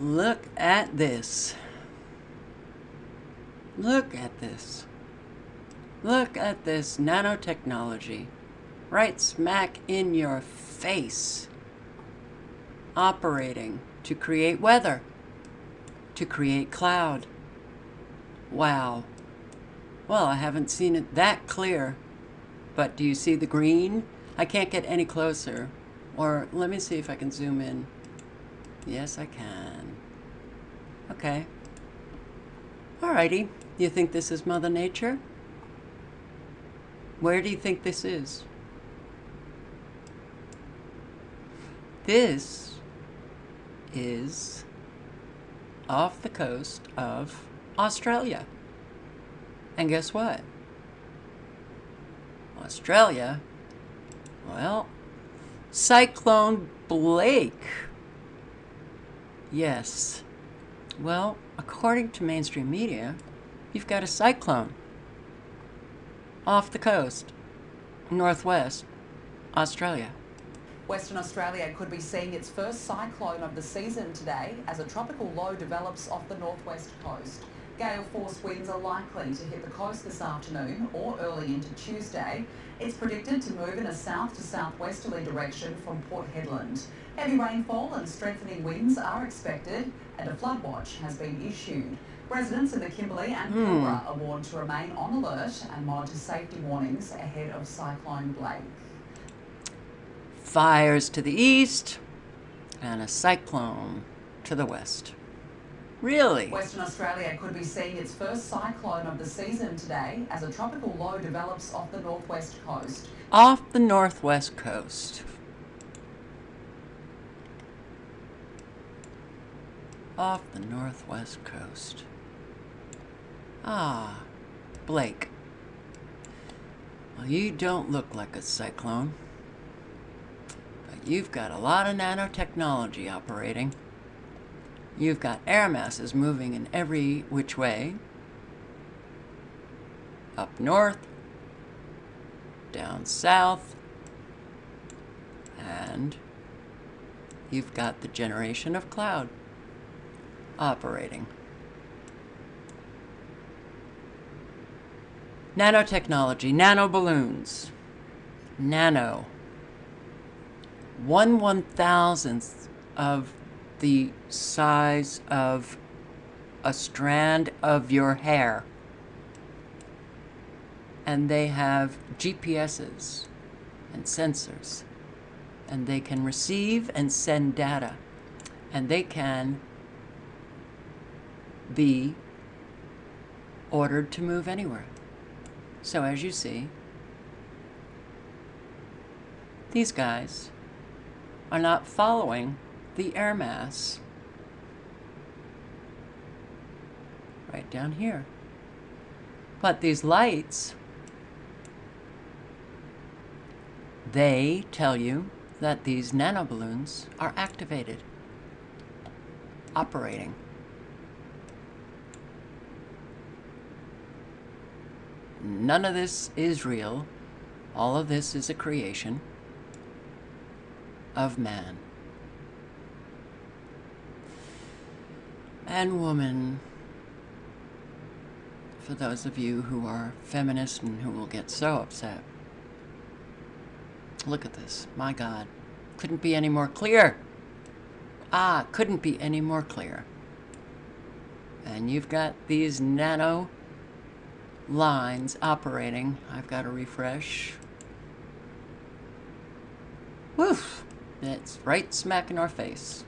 Look at this. Look at this. Look at this nanotechnology. Right smack in your face. Operating to create weather. To create cloud. Wow. Well, I haven't seen it that clear. But do you see the green? I can't get any closer. Or let me see if I can zoom in. Yes, I can. Okay. Alrighty. You think this is Mother Nature? Where do you think this is? This is off the coast of Australia. And guess what? Australia, well, Cyclone Blake. Yes. Well, according to mainstream media, you've got a cyclone off the coast, northwest Australia. Western Australia could be seeing its first cyclone of the season today as a tropical low develops off the northwest coast. Gale force winds are likely to hit the coast this afternoon or early into Tuesday. It's predicted to move in a south to southwesterly direction from Port Hedland. Heavy rainfall and strengthening winds are expected and a flood watch has been issued. Residents in the Kimberley and hmm. Pilbara are warned to remain on alert and monitor safety warnings ahead of Cyclone Blake. Fires to the east and a cyclone to the west. Really? Western Australia could be seeing its first cyclone of the season today as a tropical low develops off the northwest coast. Off the northwest coast. Off the northwest coast. Ah, Blake. Well, you don't look like a cyclone. But you've got a lot of nanotechnology operating. You've got air masses moving in every which way. Up north, down south, and you've got the generation of cloud operating. Nanotechnology, nano balloons, nano, one one thousandth of the size of a strand of your hair. And they have GPSs and sensors. And they can receive and send data. And they can be ordered to move anywhere. So as you see, these guys are not following the air mass right down here. But these lights, they tell you that these nanoballoons are activated, operating. None of this is real. All of this is a creation of man. And woman. For those of you who are feminists and who will get so upset. Look at this. My God. Couldn't be any more clear. Ah, couldn't be any more clear. And you've got these nano lines operating. I've got to refresh. Woof! It's right smack in our face.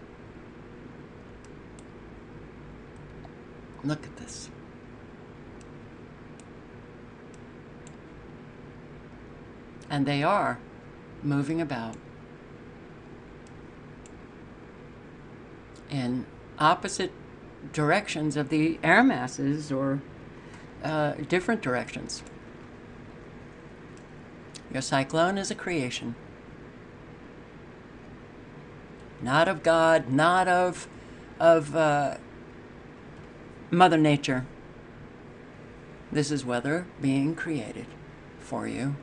Look at this. And they are moving about in opposite directions of the air masses or uh, different directions. Your cyclone is a creation. Not of God, not of, of uh, Mother Nature. This is weather being created for you.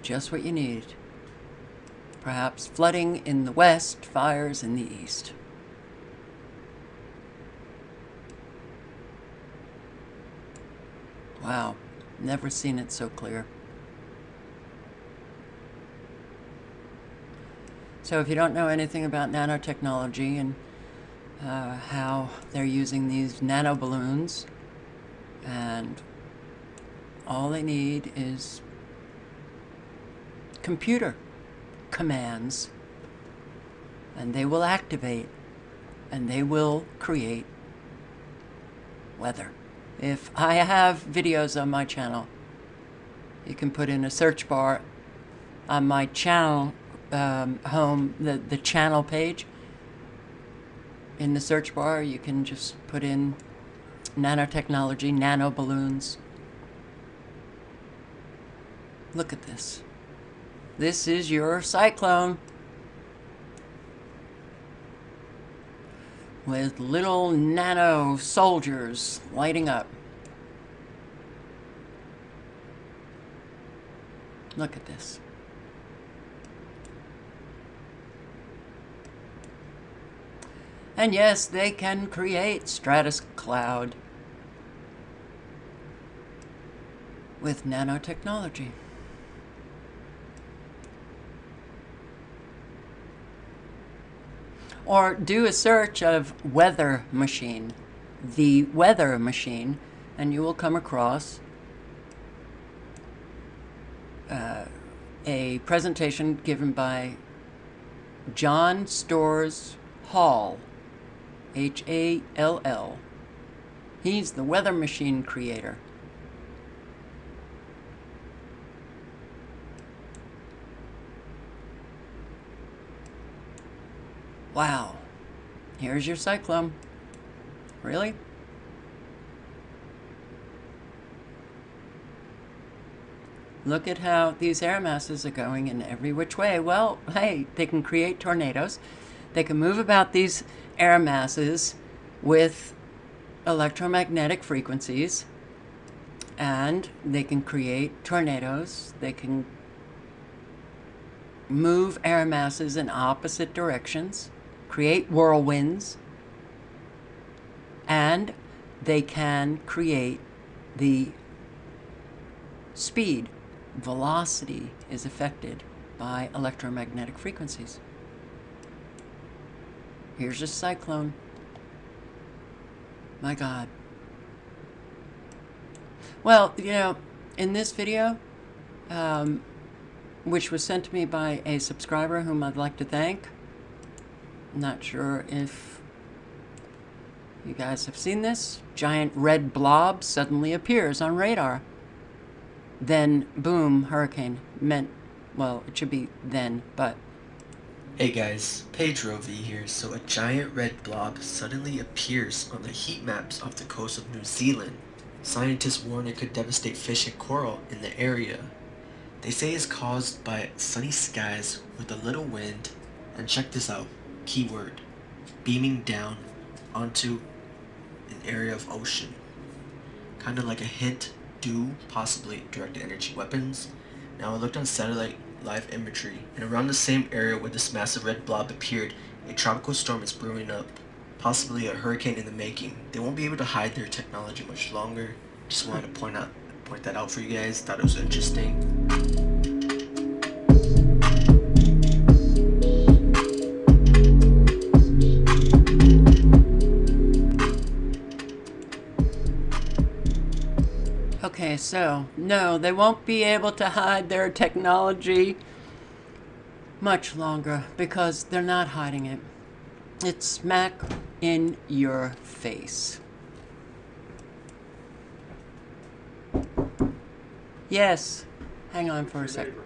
Just what you need. Perhaps flooding in the west, fires in the east. Wow, never seen it so clear. So if you don't know anything about nanotechnology and uh, how they're using these nano balloons and all they need is computer commands and they will activate and they will create weather. If I have videos on my channel, you can put in a search bar on my channel um, home, the, the channel page. In the search bar, you can just put in nanotechnology, nano balloons. Look at this. This is your cyclone. with little nano soldiers lighting up. Look at this. And yes, they can create stratus cloud with nanotechnology. or do a search of weather machine, the weather machine, and you will come across uh, a presentation given by John Storrs Hall, H A L L. He's the weather machine creator. Wow. Here's your cyclone. Really? Look at how these air masses are going in every which way. Well, hey, they can create tornadoes. They can move about these air masses with electromagnetic frequencies and they can create tornadoes. They can move air masses in opposite directions create whirlwinds, and they can create the speed, velocity is affected by electromagnetic frequencies. Here's a cyclone. My God. Well, you know, in this video, um, which was sent to me by a subscriber whom I'd like to thank, not sure if you guys have seen this. Giant red blob suddenly appears on radar. Then, boom, hurricane. Meant, well, it should be then, but... Hey guys, Pedro V here. So a giant red blob suddenly appears on the heat maps off the coast of New Zealand. Scientists warn it could devastate fish and coral in the area. They say it's caused by sunny skies with a little wind, and check this out keyword beaming down onto an area of ocean. Kind of like a hint do possibly directed energy weapons. Now I looked on satellite live imagery and around the same area where this massive red blob appeared, a tropical storm is brewing up. Possibly a hurricane in the making. They won't be able to hide their technology much longer. Just wanted to point out point that out for you guys. Thought it was interesting. Okay, so, no, they won't be able to hide their technology much longer because they're not hiding it. It's smack in your face. Yes. Hang on for a second.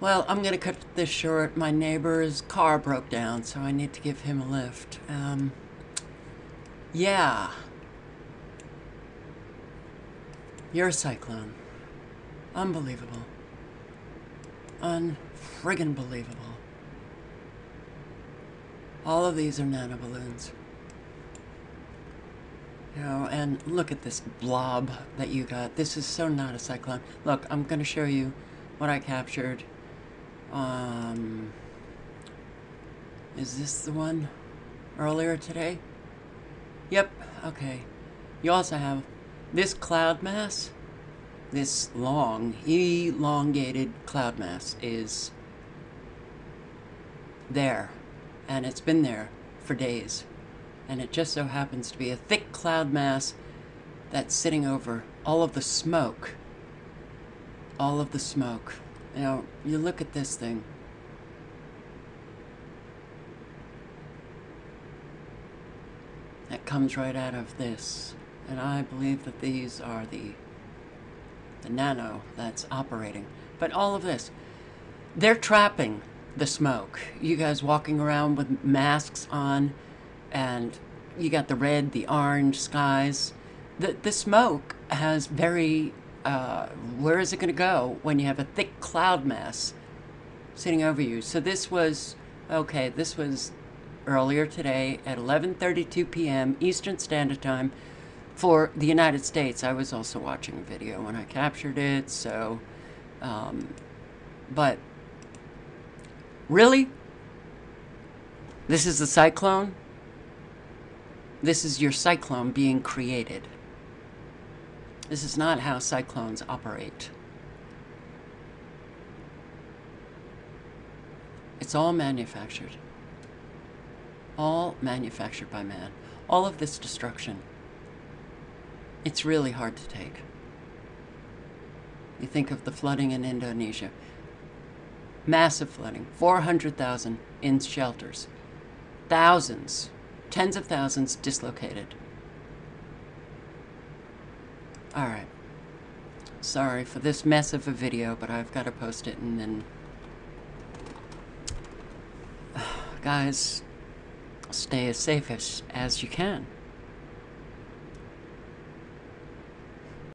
Well, I'm going to cut this short. My neighbor's car broke down, so I need to give him a lift. Um, yeah. You're a cyclone. Unbelievable. Unfriggin' believable. All of these are nanoballoons. You know, and look at this blob that you got. This is so not a cyclone. Look, I'm going to show you what I captured. Um, is this the one earlier today? Yep, okay. You also have This cloud mass, this long, elongated cloud mass is there, and it's been there for days. And it just so happens to be a thick cloud mass that's sitting over all of the smoke. All of the smoke. You know, you look at this thing. That comes right out of this. And I believe that these are the the nano that's operating. But all of this, they're trapping the smoke. You guys walking around with masks on, and you got the red, the orange skies. The, the smoke has very, uh, where is it going to go when you have a thick cloud mass sitting over you? So this was, okay, this was earlier today at 11.32 p.m. Eastern Standard Time for the United States. I was also watching a video when I captured it, so, um, but really? This is the cyclone? This is your cyclone being created. This is not how cyclones operate. It's all manufactured. All manufactured by man. All of this destruction. It's really hard to take. You think of the flooding in Indonesia. Massive flooding. 400,000 in shelters. Thousands, tens of thousands dislocated. Alright. Sorry for this mess of a video, but I've got to post it and then... Guys, stay as safe as, as you can.